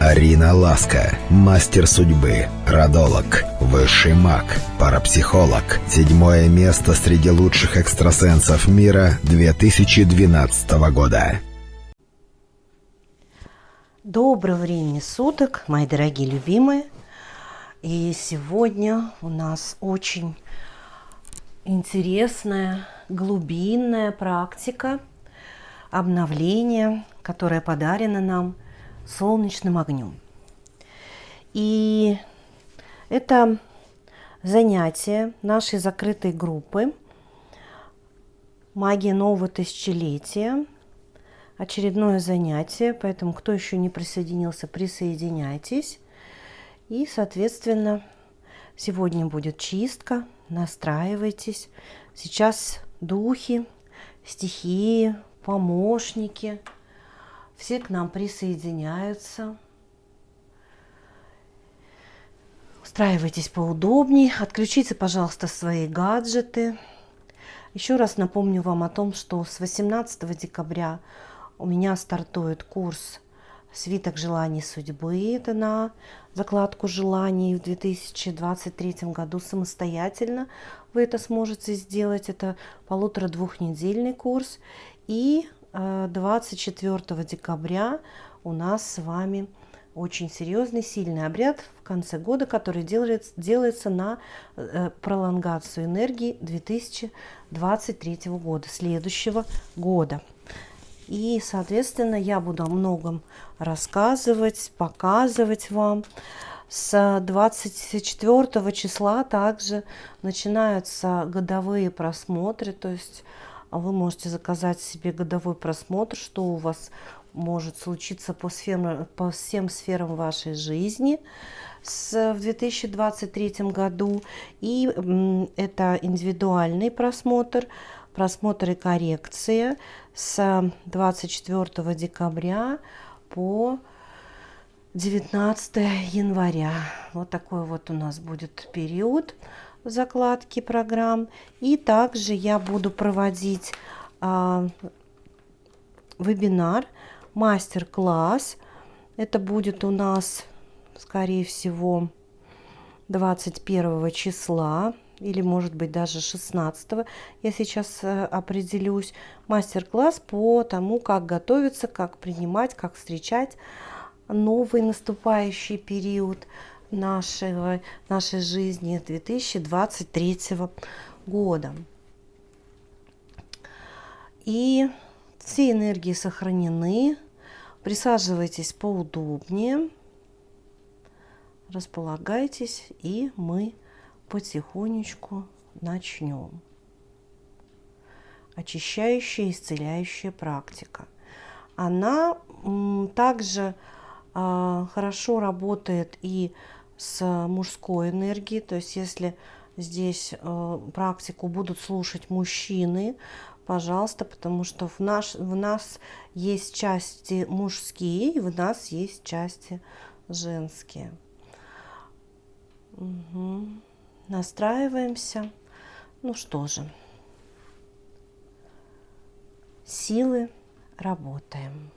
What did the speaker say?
Арина Ласка, мастер судьбы, родолог, высший маг, парапсихолог. Седьмое место среди лучших экстрасенсов мира 2012 года. Доброго времени суток, мои дорогие любимые. И сегодня у нас очень интересная, глубинная практика обновления, которая подарена нам – солнечным огнем. И это занятие нашей закрытой группы «Магия нового тысячелетия». Очередное занятие, поэтому кто еще не присоединился, присоединяйтесь. И, соответственно, сегодня будет чистка, настраивайтесь. Сейчас духи, стихии, помощники – все к нам присоединяются. Устраивайтесь поудобнее. Отключите, пожалуйста, свои гаджеты. Еще раз напомню вам о том, что с 18 декабря у меня стартует курс «Свиток желаний судьбы». Это на закладку желаний в 2023 году самостоятельно. Вы это сможете сделать. Это полутора-двухнедельный курс. И 24 э, декабря у нас с вами очень серьезный, сильный обряд в конце года, который делается, делается на э, пролонгацию энергии 2023 года, следующего года. И, соответственно, я буду о многом рассказывать, показывать вам. С 24 числа также начинаются годовые просмотры, то есть вы можете заказать себе годовой просмотр, что у вас может случиться по, сферам, по всем сферам вашей жизни с, в 2023 году. И это индивидуальный просмотр, просмотр и коррекция с 24 декабря по 19 января. Вот такой вот у нас будет период закладки программ. И также я буду проводить а, вебинар, мастер-класс. Это будет у нас, скорее всего, 21 числа или может быть даже 16 я сейчас э, определюсь мастер-класс по тому как готовиться как принимать как встречать новый наступающий период нашего, нашей жизни 2023 года. И все энергии сохранены. Присаживайтесь поудобнее, располагайтесь, и мы потихонечку начнем. Очищающая, исцеляющая практика. Она также а, хорошо работает и с мужской энергией. То есть если здесь э, практику будут слушать мужчины, пожалуйста, потому что в, наш, в нас есть части мужские, в нас есть части женские. Угу. Настраиваемся. Ну что же, силы работаем.